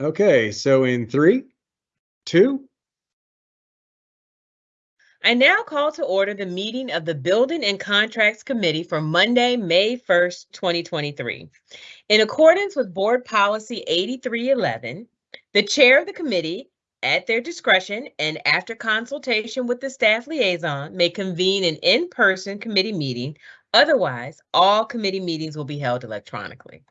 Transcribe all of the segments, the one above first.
Okay, so in three, two, I now call to order the meeting of the Building and Contracts Committee for Monday, May 1st, 2023. In accordance with Board Policy 8311, the chair of the committee, at their discretion and after consultation with the staff liaison, may convene an in-person committee meeting. Otherwise, all committee meetings will be held electronically.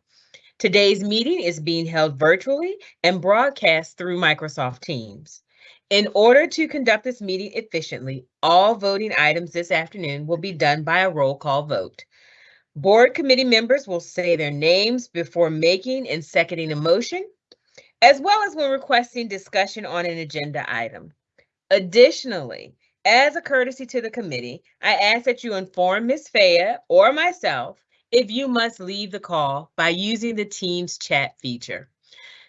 Today's meeting is being held virtually and broadcast through Microsoft Teams. In order to conduct this meeting efficiently, all voting items this afternoon will be done by a roll call vote. Board committee members will say their names before making and seconding a motion, as well as when requesting discussion on an agenda item. Additionally, as a courtesy to the committee, I ask that you inform Ms. Faya or myself if you must leave the call by using the Teams chat feature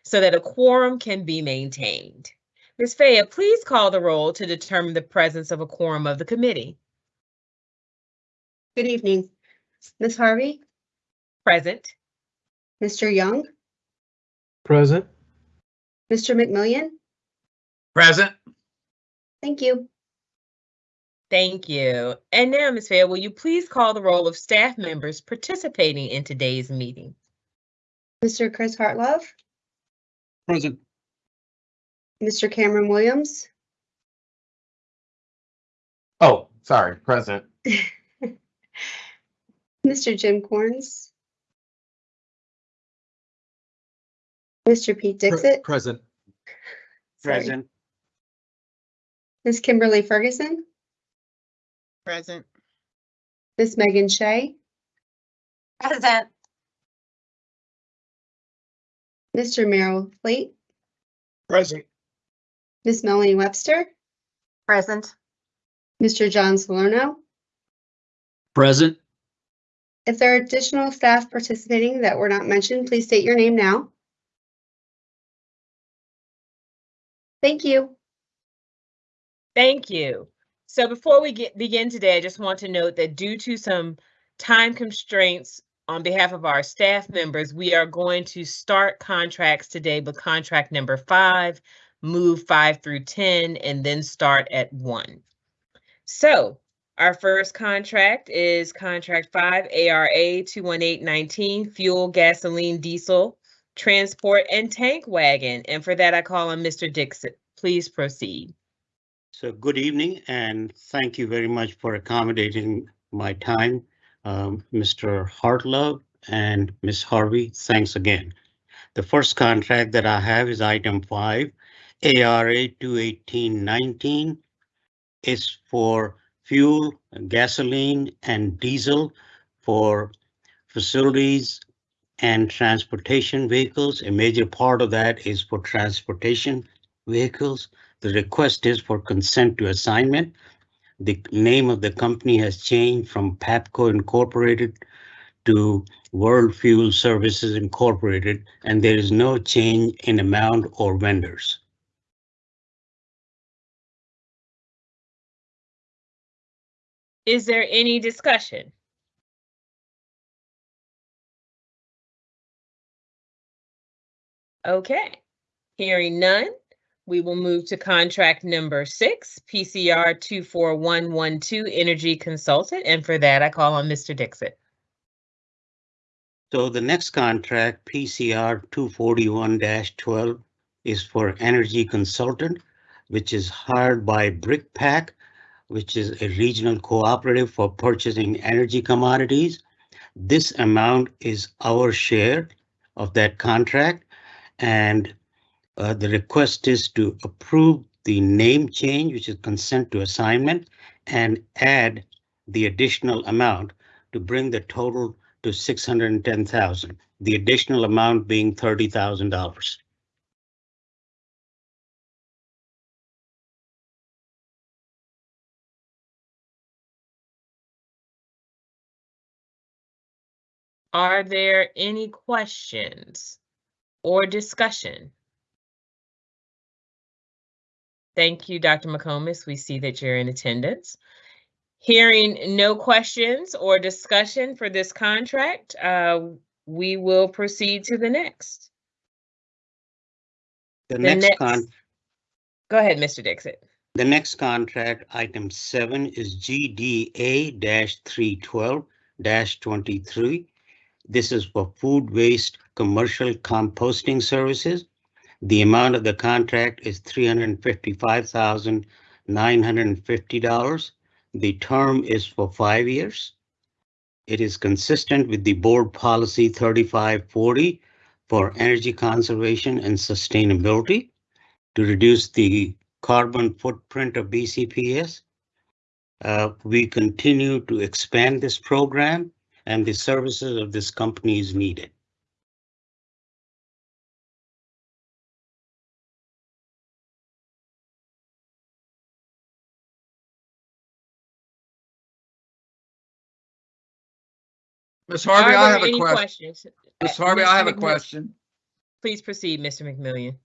so that a quorum can be maintained. Ms. Faya, please call the roll to determine the presence of a quorum of the committee. Good evening. Ms. Harvey, Present. Mr. Young, Present. Mr. McMillian. Present. Thank you. Thank you. And now, Ms. Faya, will you please call the roll of staff members participating in today's meeting? Mr. Chris Hartlove, Present. Mr. Cameron Williams, Oh, sorry, present. Mr. Jim Corns, Mr. Pete Dixit, present. sorry, Ms. Kimberly Ferguson, Present. Ms. Megan Shea, Present. Mr. Merrill Fleet, Present. Ms. Melanie Webster, Present. Mr. John Salerno. Present. If there are additional staff participating that were not mentioned, please state your name now. Thank you. Thank you. So before we get begin today, I just want to note that due to some time constraints on behalf of our staff members, we are going to start contracts today with contract number five, move five through 10, and then start at one. So our first contract is contract five, ARA 21819, fuel, gasoline, diesel, transport, and tank wagon. And for that, I call on Mr. Dixon. Please proceed. So good evening and thank you very much for accommodating my time. Um, Mr. Hartlove and Ms. Harvey, thanks again. The first contract that I have is item five, ARA 21819 is for fuel, gasoline and diesel for facilities and transportation vehicles. A major part of that is for transportation vehicles. The request is for consent to assignment. The name of the company has changed from PAPCO Incorporated to World Fuel Services Incorporated, and there is no change in amount or vendors. Is there any discussion? Okay, hearing none, we will move to contract number six, PCR 24112 Energy Consultant. And for that, I call on Mr. Dixit. So the next contract, PCR 241-12, is for energy consultant, which is hired by BrickPack, which is a regional cooperative for purchasing energy commodities. This amount is our share of that contract, and uh, the request is to approve the name change, which is consent to assignment, and add the additional amount to bring the total to six hundred and ten thousand, the additional amount being thirty thousand dollars. Are there any questions or discussion? Thank you, Dr. McComas. We see that you're in attendance. Hearing no questions or discussion for this contract, uh, we will proceed to the next. The The next next, con, go ahead, Mr. Dixit. the next contract, item seven is GDA-312-23. This is for food waste commercial composting services. The amount of the contract is three hundred and fifty-five thousand nine hundred and fifty dollars. The term is for five years. It is consistent with the board policy thirty-five forty for energy conservation and sustainability to reduce the carbon footprint of BCPS. Uh, we continue to expand this program and the services of this company is needed. Ms. Harvey, I have a question. questions? Ms. Harvey, Mr. I have a McMillan- question. Please proceed, Mr. McMillian.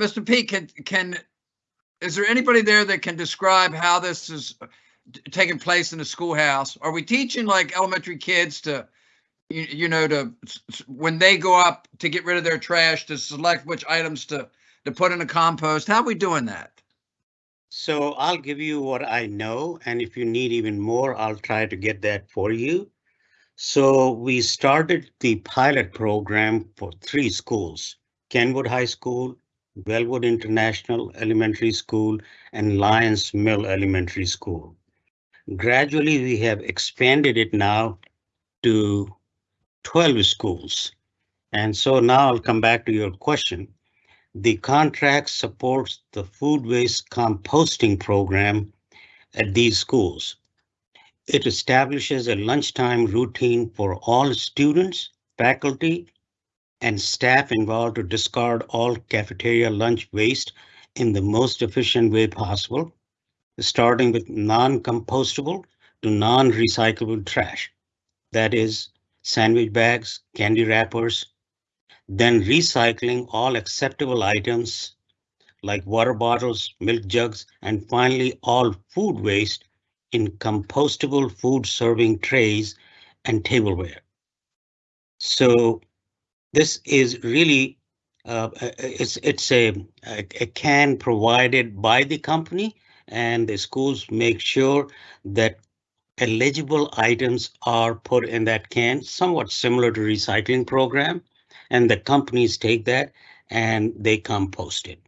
Mr. P, can, can, is there anybody there that can describe how this is taking place in the schoolhouse? Are we teaching like elementary kids to, you, you know, to, s- s- when they go up to get rid of their trash, to select which items to, to put in the compost? How are we doing that? So I'll give you what I know, and if you need even more, I'll try to get that for you. So we started the pilot program for three schools, Kenwood High School, Wellwood International Elementary School, and Lyons Mill Elementary School. Gradually, we have expanded it now to 12 schools. And so now I'll come back to your question. The contract supports the food waste composting program at these schools. It establishes a lunchtime routine for all students, faculty, and staff involved to discard all cafeteria lunch waste in the most efficient way possible, starting with non-compostable to non-recyclable trash. That is sandwich bags, candy wrappers, then recycling all acceptable items like water bottles, milk jugs, and finally all food waste in compostable food serving trays and tableware. So this is really uh, it's it's a, a a can provided by the company and the schools make sure that eligible items are put in that can, somewhat similar to recycling program. And the companies take that and they compost it.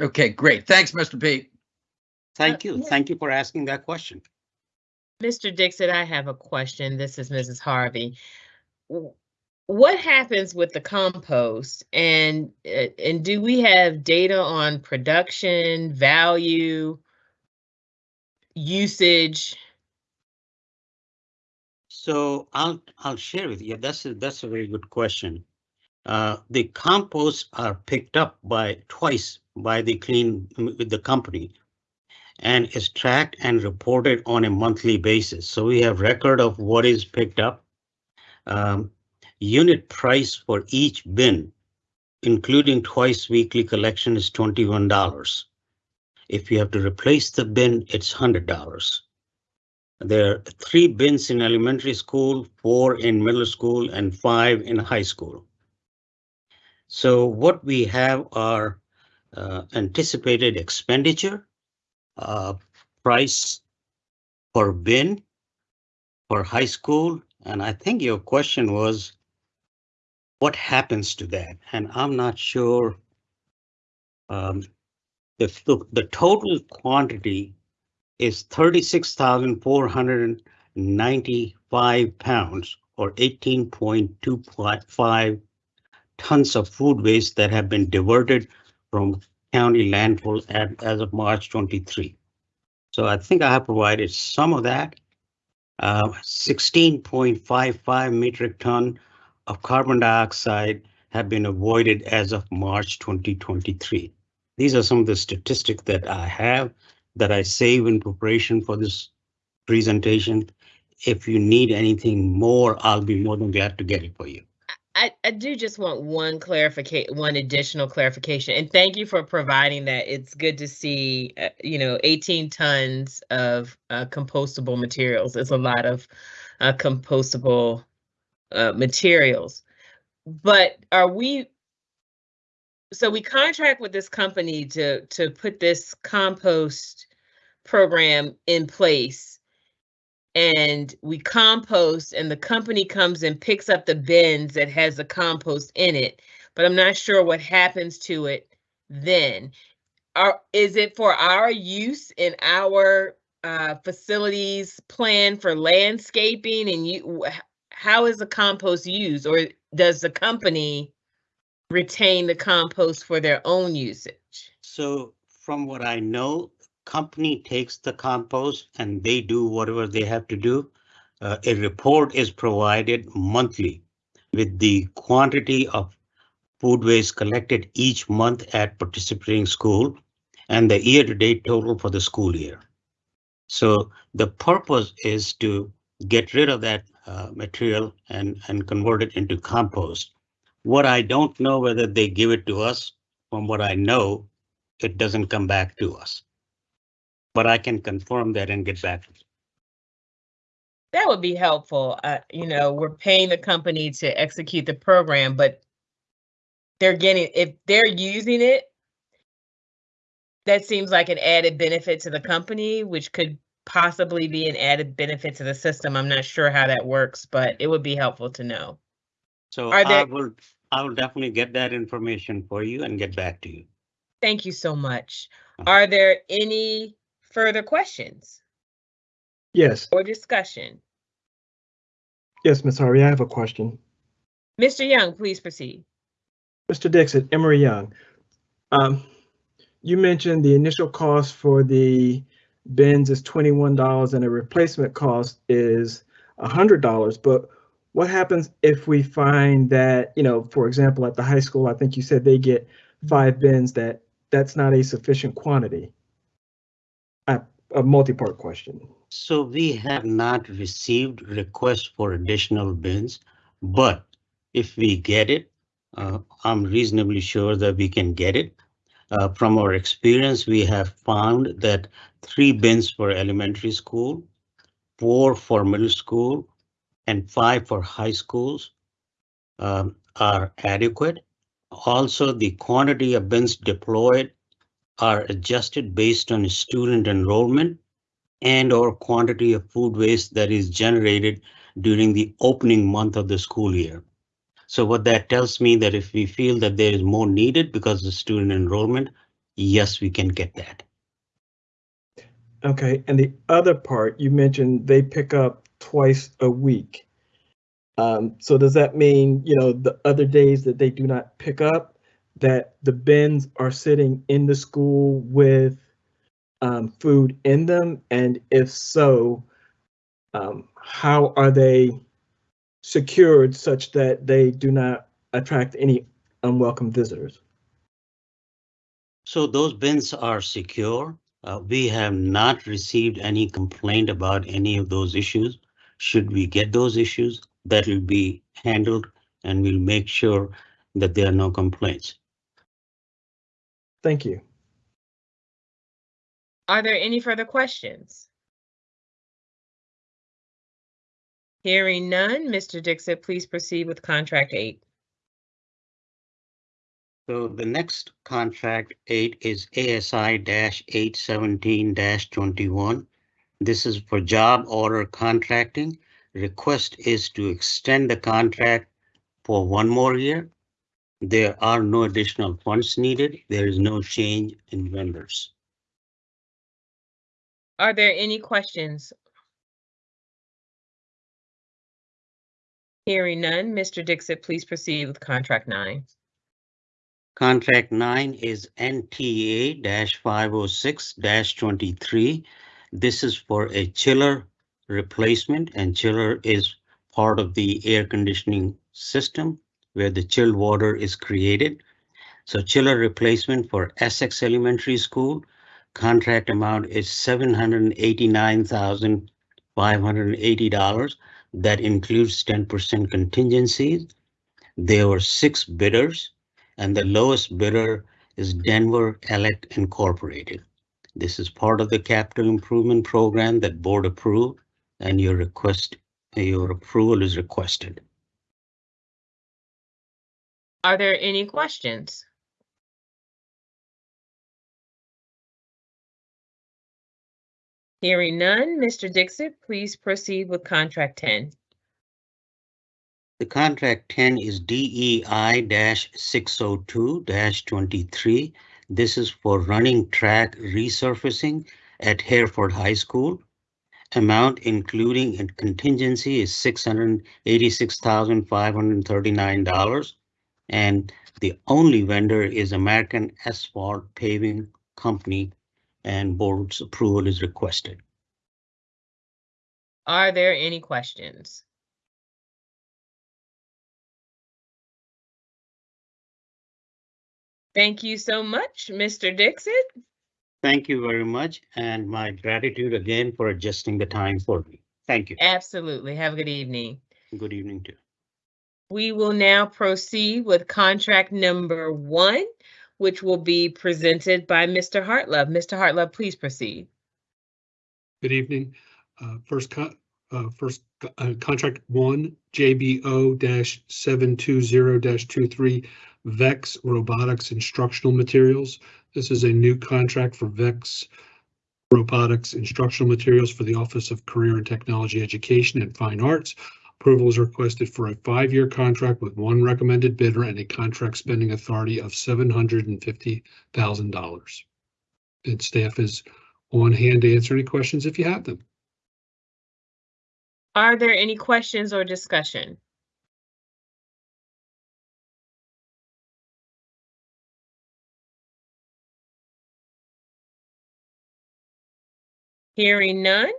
Okay, great. Thanks, Mr. P. Thank you. yeah. Thank you for asking that question. Mr. Dixon, I have a question. This is Mrs. Harvey. What happens with the compost and, uh, and do we have data on production, value, usage? So I'll I'll share with you. That's a, that's a very good question. Uh, the composts are picked up by twice by the clean with the company and is tracked and reported on a monthly basis. So we have record of what is picked up. Um, unit price for each bin, including twice weekly collection is $21. If you have to replace the bin, it's $100. There are three bins in elementary school, four in middle school, and five in high school. So what we have are uh, anticipated expenditure, price per bin for high school, and I think your question was what happens to that? And I'm not sure. Um, the, the total quantity is thirty-six thousand four hundred and ninety-five pounds or eighteen point two five tons of food waste that have been diverted from county landfill at, as of March twenty-three. So I think I have provided some of that. Uh, sixteen point five five metric ton of carbon dioxide have been avoided as of March twenty twenty-three. These are some of the statistics that I have that I save in preparation for this presentation. If you need anything more, I'll be more than glad to get it for you. I, I do just want one clarification, one additional clarification, and thank you for providing that. It's good to see, uh, you know, 18 tons of uh, compostable materials. It's a lot of uh, compostable uh, materials. But are we, so we contract with this company to, to put this compost program in place. And we compost and the company comes and picks up the bins that has the compost in it, but I'm not sure what happens to it then. Are, is it for our use in our uh, facilities plan for landscaping and you, how is the compost used? Or does the company retain the compost for their own usage? So from what I know, company takes the compost and they do whatever they have to do. Uh, a report is provided monthly with the quantity of food waste collected each month at participating school and the year-to-date total for the school year. So the purpose is to get rid of that uh, material and, and convert it into compost. What I don't know whether they give it to us, from what I know, it doesn't come back to us. But I can confirm that and get back. To that would be helpful. Uh, you know, we're paying the company to execute the program, but they're getting, if they're using it, that seems like an added benefit to the company, which could possibly be an added benefit to the system. I'm not sure how that works, but it would be helpful to know. So Are I will, I will definitely get that information for you and get back to you. Thank you so much. Uh-huh. Are there any further questions Yes, or discussion? yes, Ms. Harvey, I have a question. Mr. Young, please proceed. Mr. Dixon, Emory Young. Um, you mentioned the initial cost for the bins is twenty-one dollars and a replacement cost is hundred dollars, but what happens if we find that, you know, for example, at the high school, I think you said they get five bins, that that's not a sufficient quantity? A, multi-part question. So we have not received requests for additional bins, but if we get it, uh, I'm reasonably sure that we can get it. Uh, from our experience, we have found that three bins for elementary school, four for middle school, and five for high schools um, are adequate. Also, the quantity of bins deployed are adjusted based on student enrollment and or quantity of food waste that is generated during the opening month of the school year. So what that tells me that if we feel that there is more needed because of student enrollment, yes, we can get that. Okay, and the other part, you mentioned they pick up twice a week. Um, so does that mean, you know, the other days that they do not pick up, that the bins are sitting in the school with um, food in them? And if so, um, how are they secured such that they do not attract any unwelcome visitors? So those bins are secure. Uh, we have not received any complaint about any of those issues. Should we get those issues, that will be handled and we'll make sure that there are no complaints. Thank you. Are there any further questions? Hearing none, Mr. Dixit, please proceed with contract eight. So the next contract eight is ASI eight seventeen twenty-one. This is for job order contracting. Request is to extend the contract for one more year. There are no additional funds needed. There is no change in vendors. Are there any questions? Hearing none, Mr. Dixit, please proceed with contract nine. Contract nine is NTA-506-23. This is for a chiller replacement and chiller is part of the air conditioning system where the chilled water is created. So chiller replacement for Essex Elementary School. Contract amount is seven hundred and eighty-nine thousand five hundred and eighty dollars. That includes ten percent contingencies. There were six bidders and the lowest bidder is Denver Elect Incorporated. This is part of the capital improvement program that board approved and your request, your approval is requested. Are there any questions? Hearing none, Mr. Dixit, please proceed with contract 10. The contract 10 is DEI-602-23. This is for running track resurfacing at Hereford High School. Amount including a contingency is $686,539. And the only vendor is American Asphalt Paving Company and board's approval is requested. Are there any questions? Thank you so much, Mr. Dixit. Thank you very much, and my gratitude again for adjusting the time for me. Thank you. Absolutely. Have a good evening. Good evening too. We will now proceed with contract number one, which will be presented by Mr. Hartlove. Mr. Hartlove, please proceed. Good evening. Uh, First, co- uh, first uh, contract one, JBO seven two zero 23 VEX Robotics Instructional Materials. This is a new contract for VEX Robotics Instructional Materials for the Office of Career and Technology Education and Fine Arts. Approval is requested for a five-year contract with one recommended bidder and a contract spending authority of seven hundred and fifty thousand dollars. And staff is on hand to answer any questions if you have them. Are there any questions or discussion? Hearing none.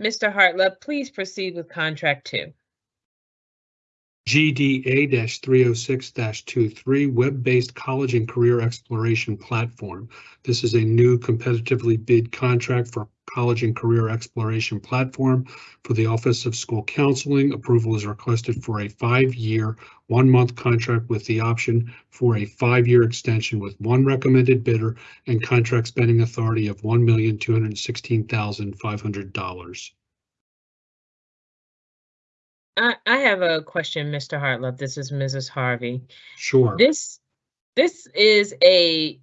Mr. Hartlove, please proceed with contract two. GDA-306-23 Web-based College and Career Exploration Platform. This is a new competitively bid contract for College and Career Exploration Platform for the Office of School Counseling. Approval is requested for a five-year, one-month contract with the option for a five-year extension with one recommended bidder and contract spending authority of $1,216,500. I, I have a question, Mr. Hartlove. This is Mrs. Harvey. Sure. This, this is a,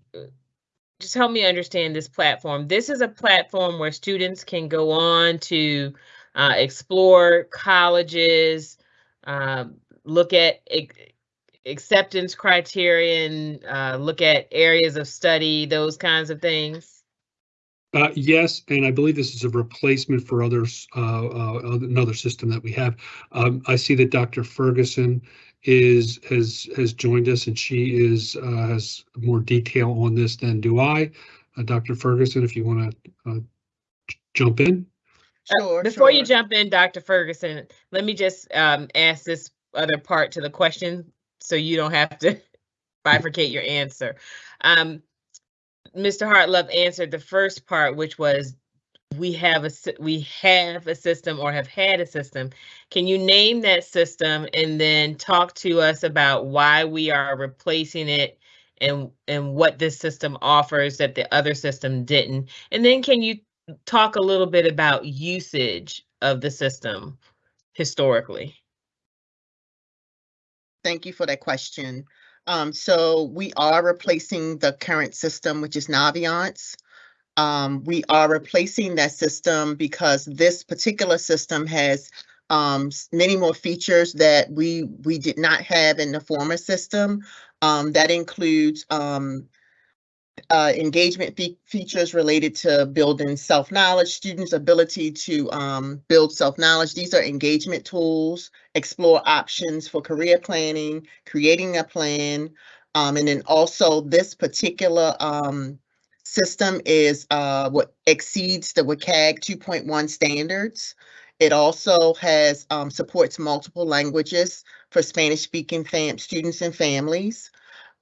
just help me understand this platform. This is a platform where students can go on to uh, explore colleges, um, look at ac- acceptance criterion, uh, look at areas of study, those kinds of things. Uh, yes, and I believe this is a replacement for others, uh, uh, another system that we have. Um, I see that Dr. Ferguson is, has, has joined us and she is, uh, has more detail on this than do I. Uh, Dr. Ferguson, if you want to, uh, jump in. Sure, Before you jump in, Dr. Ferguson, let me just um, ask this other part to the question so you don't have to bifurcate your answer. Um, Mr. Hartlove answered the first part, which was we have a we have a system or have had a system. Can you name that system and then talk to us about why we are replacing it and and what this system offers that the other system didn't? And then can you talk a little bit about usage of the system historically? Thank you for that question. Um, so we are replacing the current system, which is Naviance. Um, we are replacing that system because this particular system has um, many more features that we we did not have in the former system. Um, that includes um, uh, engagement fe- features related to building self-knowledge, students' ability to um, build self-knowledge. These are engagement tools, explore options for career planning, creating a plan. Um, and then also this particular um, system is uh, what exceeds the WCAG 2.1 standards. It also has um, supports multiple languages for Spanish-speaking fam- students and families.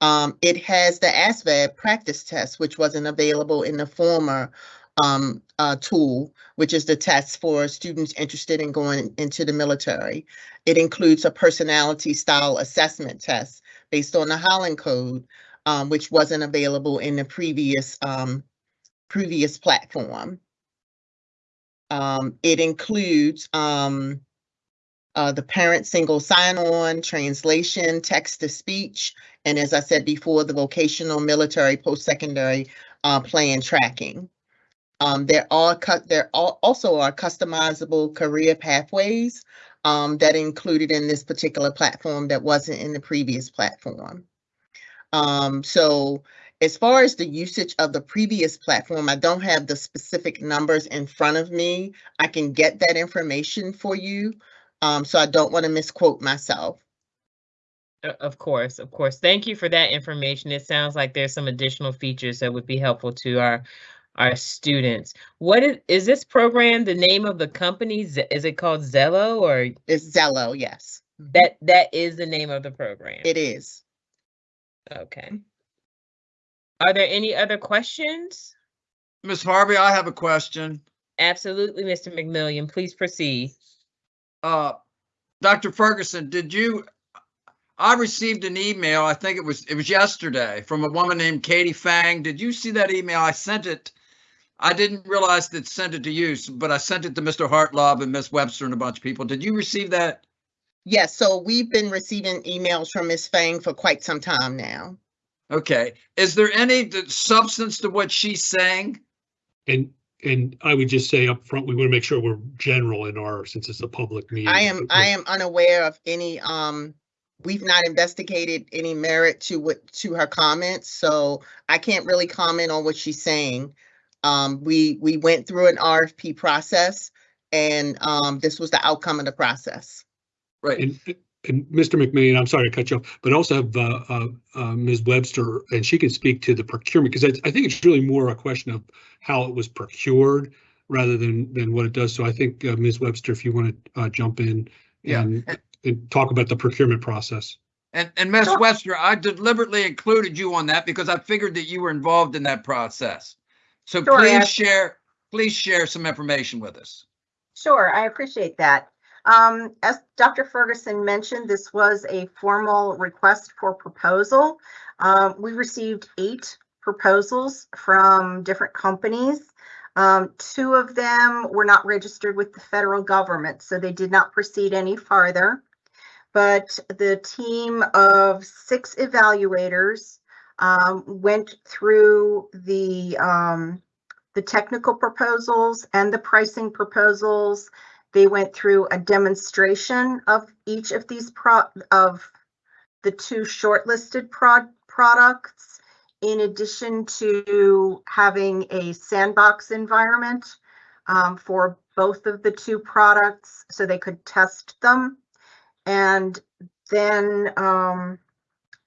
Um, it has the ASVAB practice test, which wasn't available in the former um, uh, tool, which is the test for students interested in going into the military. It includes a personality style assessment test based on the Holland Code, um, which wasn't available in the previous um, previous platform. Um, it includes um, uh, the parent single sign-on, translation, text-to-speech, and as I said before, the vocational, military, post-secondary uh, plan tracking. Um, there are cut, there are also are customizable career pathways um, that included in this particular platform that wasn't in the previous platform. Um, so as far as the usage of the previous platform, I don't have the specific numbers in front of me. I can get that information for you. Um, so I don't want to misquote myself. Uh, Of course, of course. Thank you for that information. It sounds like there's some additional features that would be helpful to our our students. What is, is this program, the name of the company? Is it called Xello or It's Xello, yes. that that is the name of the program? It is. Okay. Are there any other questions? Ms. Harvey, I have a question. Absolutely, Mr. McMillian, please proceed. Uh, Dr. Ferguson, did you, I received an email, I think it was, it was yesterday, from a woman named Katie Fang. Did you see that email? I sent it. I didn't realize that sent it to you, but I sent it to Mr. Hartlove and Miss Webster and a bunch of people. Did you receive that? Yes, so we've been receiving emails from Ms. Fang for quite some time now. Okay. Is there any substance to what she's saying? And, and I would just say up front, we want to make sure we're general in our, since it's a public meeting. I am, I am unaware of any, um, we've not investigated any merit to what, to her comments, so I can't really comment on what she's saying. Um, we, we went through an RFP process and, um, this was the outcome of the process. Right. And, and Mr. McMillian, I'm sorry to cut you off, but also have uh, uh, uh, Ms. Webster, and she can speak to the procurement, because I think it's really more a question of how it was procured rather than, than what it does. So I think, uh, Ms. Webster, if you want to jump in Yeah. and, and talk about the procurement process. And, and Miss Webster, I deliberately included you on that because I figured that you were involved in that process. So Sure, please yes. share, please share some information with us. Sure, I appreciate that. Um, as Dr. Ferguson mentioned, this was a formal request for proposal. Um, we received eight proposals from different companies. Um, two of them were not registered with the federal government, so they did not proceed any farther. But the team of six evaluators um, went through the um, the technical proposals and the pricing proposals. They went through a demonstration of each of these pro, of the two shortlisted prod, products, in addition to having a sandbox environment um, for both of the two products so they could test them. And then, um,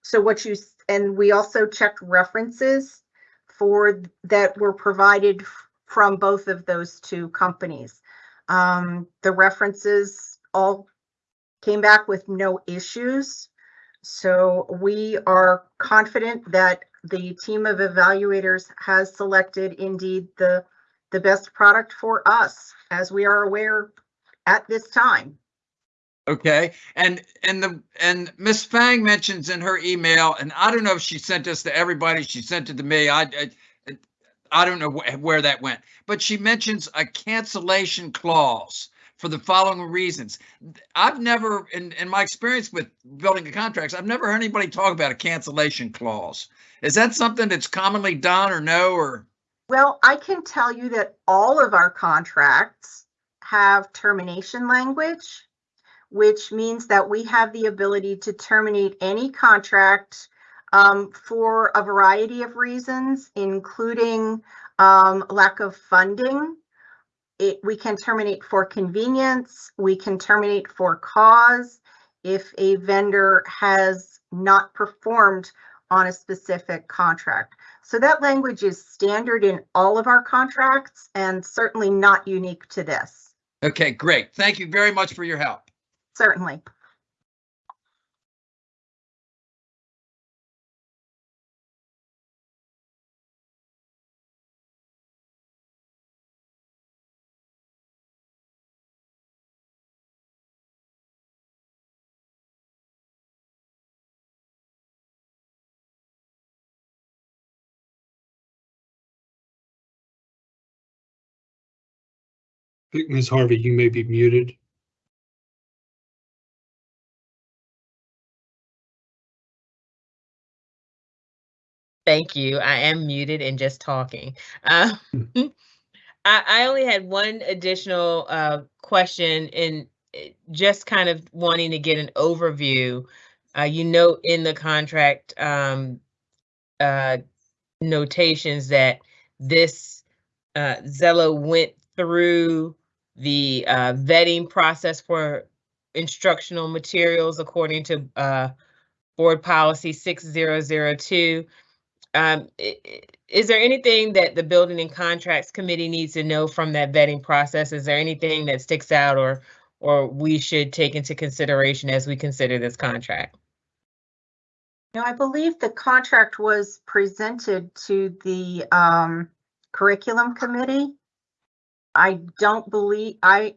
so what you, and we also checked references for that were provided from both of those two companies. Um, the references all came back with no issues. So we are confident that the team of evaluators has selected indeed the, the best product for us, as we are aware at this time. Okay, and, and the, and Miss Fang mentions in her email, and I don't know if she sent this to everybody, she sent it to me, I, I, I don't know wh- where that went, but she mentions a cancellation clause for the following reasons. I've never, in, in my experience with building contracts, I've never heard anybody talk about a cancellation clause. Is that something that's commonly done or no, or? Well, I can tell you that all of our contracts have termination language, which means that we have the ability to terminate any contract um, for a variety of reasons, including um, lack of funding. It, we can terminate for convenience, we can terminate for cause if a vendor has not performed on a specific contract. So that language is standard in all of our contracts and certainly not unique to this. Okay, great. Thank you very much for your help. Certainly. Ms. Harvey, you may be muted. Thank you. I am muted and just talking. Uh, I, I only had one additional uh, question and eh, just kind of wanting to get an overview. Uh, you note in the contract um, uh, notations that this uh, Xello went through the uh, vetting process for instructional materials according to uh, Board Policy 6002. Um, Is there anything that the Building and Contracts Committee needs to know from that vetting process? Is there anything that sticks out or, or we should take into consideration as we consider this contract? Now, I believe the contract was presented to the um, curriculum committee. I don't believe, I,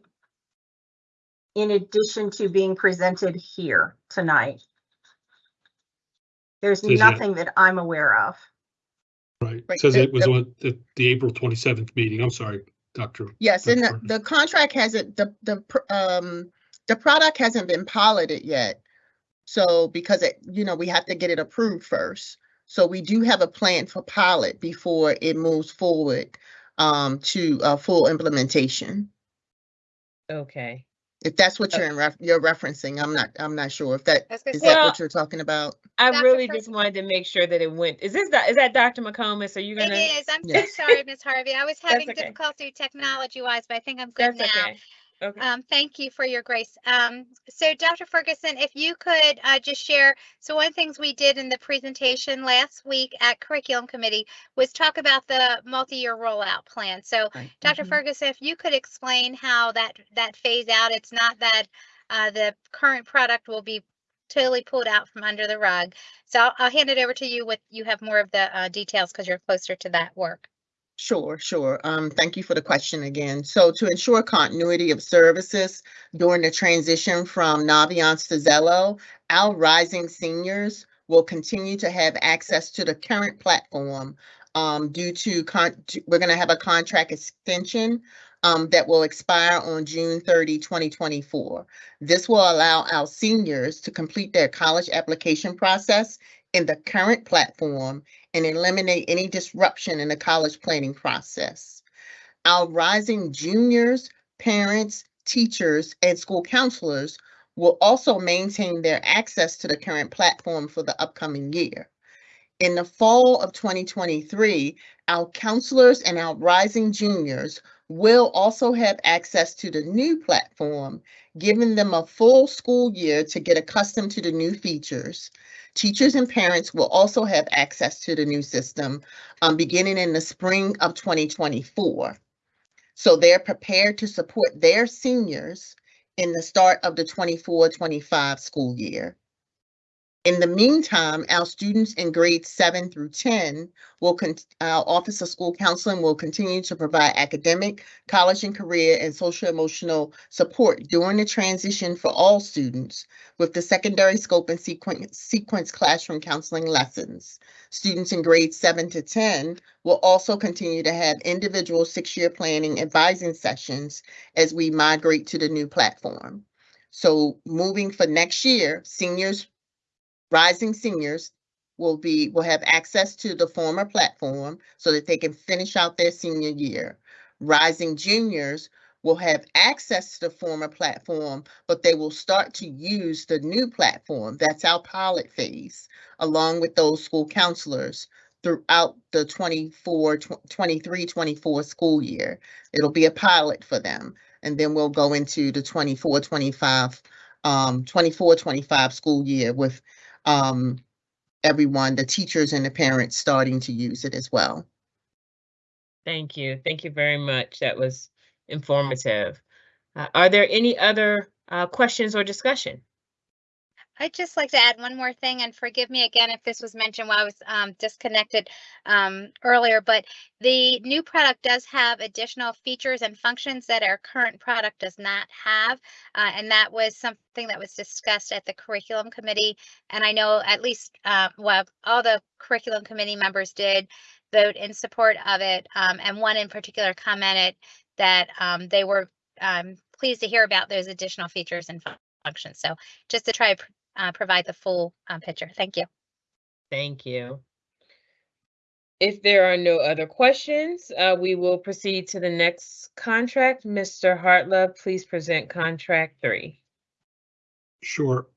in addition to being presented here tonight. There's Says that- nothing that I'm aware of. Right, Right, says the- it was the- on the, the April twenty-seventh meeting. I'm sorry, Dr. Yes, and the, That's the contract hasn't, the, the, pr- um, the product hasn't been piloted yet. So because it, you know, we have to get it approved first. So we do have a plan for pilot before it moves forward, um, to, uh, full implementation. Okay. If that's what Uh, you're in ref, you're referencing, I'm not, I'm not sure if that, I was gonna is say, that Well, what you're talking about? I Dr. really Fritz- just wanted to make sure that it went, is this, doc- is that Dr. McComas? Are you it gonna? is. I'm so sorry, Miss Harvey. I was having okay. difficulty technology wise, but I think I'm good That's now. okay. Okay. Um, thank you for your grace. Um, so Dr. Ferguson, if you could uh, just share, so one of the things we did in the presentation last week at curriculum committee was talk about the multi-year rollout plan. So Right. Dr. Mhm. Ferguson, if you could explain how that, that phase out, it's not that uh, the current product will be totally pulled out from under the rug. So I'll, I'll hand it over to you with, you have more of the uh, details because you're closer to that work. Sure, sure. Um, thank you for the question again. So to ensure continuity of services during the transition from Naviance to Xello, our rising seniors will continue to have access to the current platform um, due to we're gonna have a contract extension um, that will expire on June 30, 2024. This will allow our seniors to complete their college application process in the current platform and eliminate any disruption in the college planning process. Our rising juniors, parents, teachers, and school counselors will also maintain their access to the current platform for the upcoming year. In the fall of 2023, our counselors and our rising juniors will also have access to the new platform, giving them a full school year to get accustomed to the new features. Teachers and parents will also have access to the new system um, beginning in the spring of 2024. So they're prepared to support their seniors in the start of the 24-25 school year. In the meantime, our students in grades seven through 10 will, our Office of School Counseling will continue to provide academic, college and career, and social emotional support during the transition for all students with the secondary scope and sequence, sequence classroom counseling lessons. Students in grades seven to 10 will also continue to have individual six-year planning advising sessions as we migrate to the new platform. So moving for next year, seniors, rising seniors will be, will have access to the former platform so that they can finish out their senior year. Rising juniors will have access to the former platform, but they will start to use the new platform. That's our pilot phase, along with those school counselors throughout the 24, 23, 24 school year. It'll be a pilot for them. And then we'll go into the 24, 25, um, 24, 25 school year with um, everyone, the teachers and the parents starting to use it as well. Thank you. Thank you very much. That was informative. Uh, Are there any other uh, questions or discussion? I'd just like to add one more thing, and forgive me again if this was mentioned while I was um, disconnected um, earlier, but the new product does have additional features and functions that our current product does not have. uh, and that was something that was discussed at the curriculum committee. And I know at least, uh, well, all the curriculum committee members did vote in support of it. um, and one in particular commented that um, they were um, pleased to hear about those additional features and functions. So just to try to uh, provide the full uh, picture. Thank you. Thank you. If there are no other questions, uh, we will proceed to the next contract. Mr. Hartlove, please present contract three. Sure.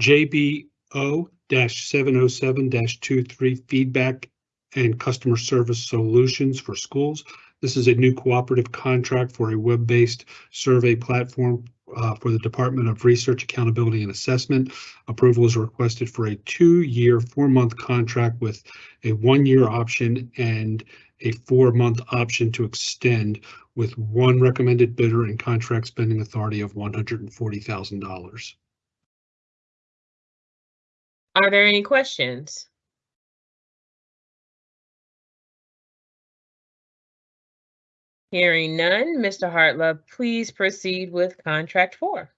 JBO seven oh seven 23 feedback and customer service solutions for schools. This is a new cooperative contract for a web-based survey platform uh, for the Department of Research, Accountability and Assessment. Approval is requested for a two-year, four-month contract with a one-year option and a four-month option to extend with one recommended bidder and contract spending authority of one hundred and forty thousand dollars. Are there any questions? Hearing none, Mr. Hartlove, please proceed with contract four.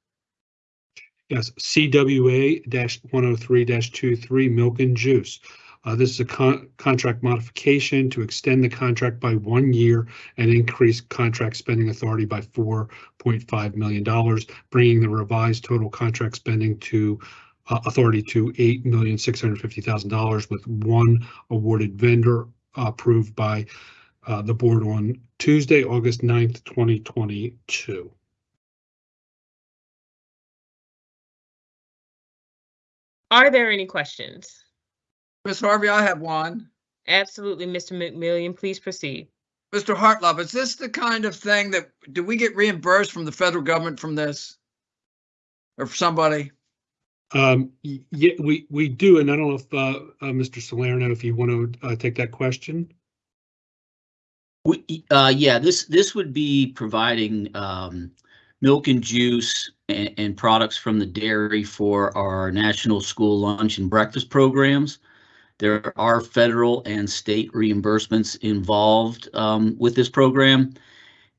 Yes, CWA one oh three 23 Milk and Juice. Uh, this is a con- contract modification to extend the contract by one year and increase contract spending authority by four point five million dollars, bringing the revised total contract spending to uh, authority to eight million six hundred fifty thousand dollars with one awarded vendor approved by uh, the board on Tuesday, August 9th, twenty twenty-two. Are there any questions? Ms. Harvey, I have one. Absolutely, Mr. McMillion, please proceed. Mr. Hartlove, is this the kind of thing that, do we get reimbursed from the federal government from this? Or for somebody? Um, yeah, we, we do, and I don't know if, uh, uh, Mr. Salerno, if you want to, uh, take that question. We, uh, yeah, this, this would be providing, um, milk and juice and, and products from the dairy for our national school lunch and breakfast programs. There are federal and state reimbursements involved, um, with this program.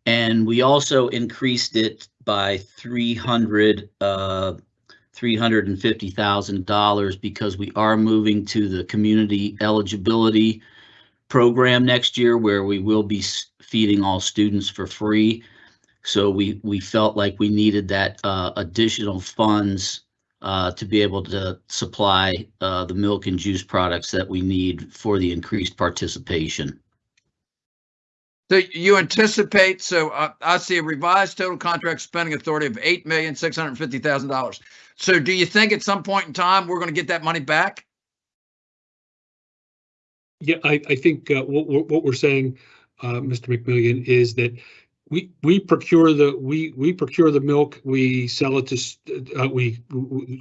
And we also increased it by three hundred, uh, three hundred and fifty thousand dollars because we are moving to the community eligibility program next year where we will be feeding all students for free. So we, we felt like we needed that uh, additional funds uh, to be able to supply uh, the milk and juice products that we need for the increased participation. So you anticipate, so uh, I see a revised total contract spending authority of eight million, six hundred and fifty thousand dollars. So do you think at some point in time, we're going to get that money back? Yeah, I, I think, uh, what, what, we're saying, uh, Mr. McMillion, is that we, we procure the, we, we procure the milk, we sell it to, uh, we,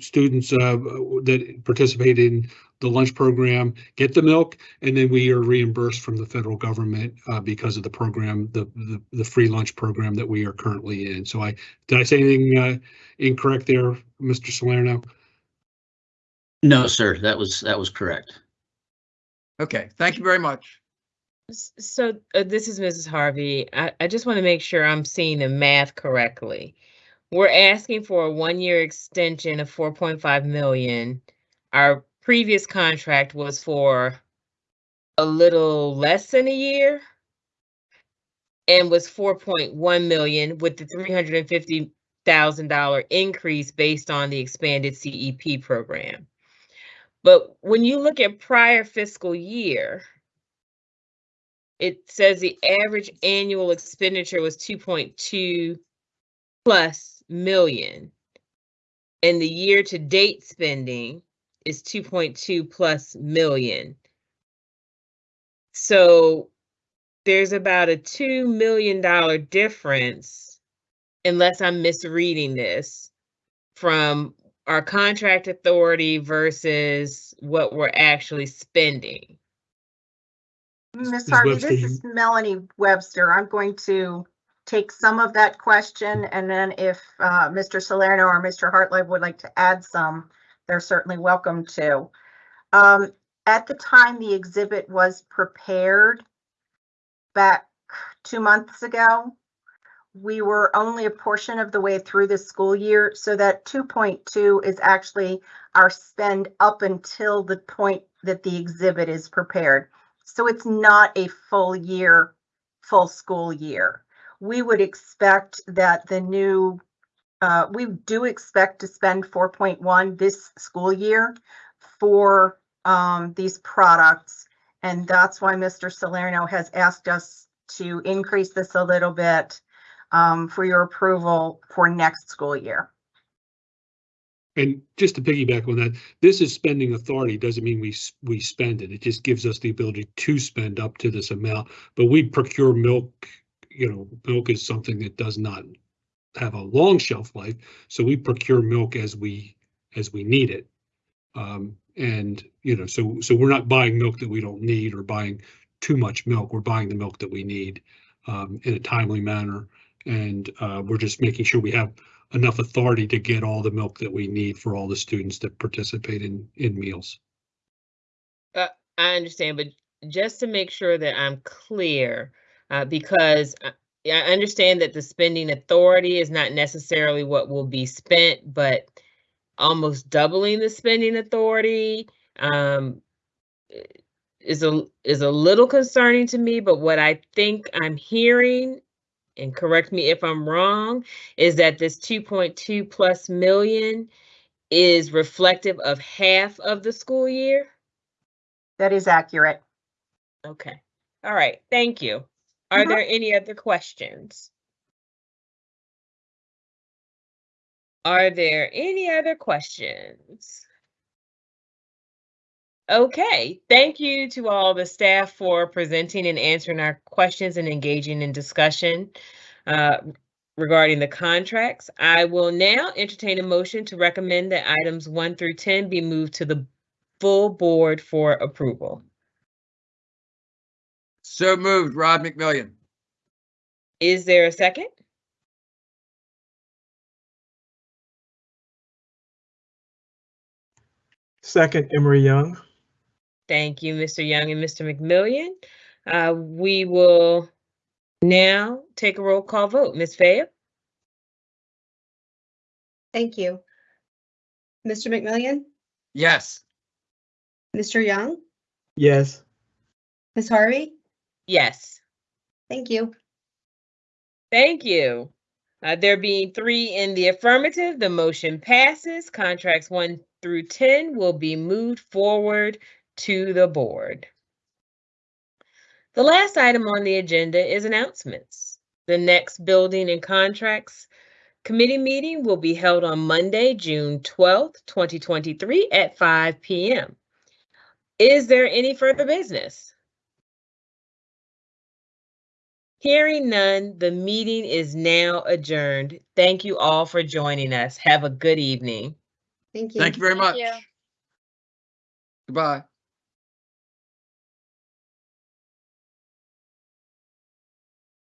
students, uh, that participate in the lunch program, get the milk, and then we are reimbursed from the federal government, uh, because of the program, the, the, the free lunch program that we are currently in. So I, did I say anything, uh, incorrect there, Mr. Salerno? No, sir, that was, that was correct. Okay, thank you very much. So uh, this is Mrs. Harvey. I, I just want to make sure I'm seeing the math correctly. We're asking for a one-year extension of 4.5 million. Our previous contract was for a little less than a year and was 4.1 million with the $350,000 increase based on the expanded CEP program. But when you look at prior fiscal year, it says the average annual expenditure was two point two plus million. And the year-to-date spending is two point two plus million. So there's about a two million dollar difference, unless I'm misreading this, from our contract authority versus what we're actually spending. Ms. Ms. Harvey, Webster, this is Melanie Webster. I'm going to take some of that question, and then if uh, Mr. Salerno or Mr. Hartlove would like to add some, they're certainly welcome to. Um, At the time the exhibit was prepared, back two months ago, we were only a portion of the way through the school year, so that 2.2 is actually our spend up until the point that the exhibit is prepared. So it's not a full year, full school year. We would expect that the new, uh, we do expect to spend 4.1 this school year for um, these products. And that's why Mr. Salerno has asked us to increase this a little bit um, for your approval for next school year. And just to piggyback on that, this is spending authority, doesn't mean we, we spend it. It just gives us the ability to spend up to this amount. But we procure milk, you know, milk is something that does not have a long shelf life. So we procure milk as we, as we need it. Um, and, you know, so, so we're not buying milk that we don't need or buying too much milk. We're buying the milk that we need um, in a timely manner. And uh, we're just making sure we have enough authority to get all the milk that we need for all the students that participate in, in meals. I understand, but just to make sure that I'm clear, uh, because I I understand that the spending authority is not necessarily what will be spent, but almost doubling the spending authority, um, is a, is a little concerning to me, but what I think I'm hearing, and correct me if I'm wrong, is that this two point two plus million is reflective of half of the school year? That is accurate. Okay, all right, thank you. Are Mhm. there any other questions? Are there any other questions? Okay, thank you to all the staff for presenting and answering our questions and engaging in discussion uh, regarding the contracts. I will now entertain a motion to recommend that items one through 10 be moved to the full board for approval. So moved, Rod McMillion. Is there a second? Second, Emery Young. Thank you, Mr. Young and Mr. McMillion. Uh, we will now take a roll call vote. Ms. Fayette? Thank you. Mr. McMillion, Yes. Mr. Young, Yes. Ms. Harvey, Yes. thank you. Thank you. Uh, there being three in the affirmative, the motion passes. Contracts one through 10 will be moved forward to the board. The last item on the agenda is announcements. The next building and contracts committee meeting will be held on Monday, June 12th, 2023 at 5 PM. Is there any further business? Hearing none, the meeting is now adjourned. Thank you all for joining us. Have a good evening. Thank you. Thank you very much. you. Goodbye.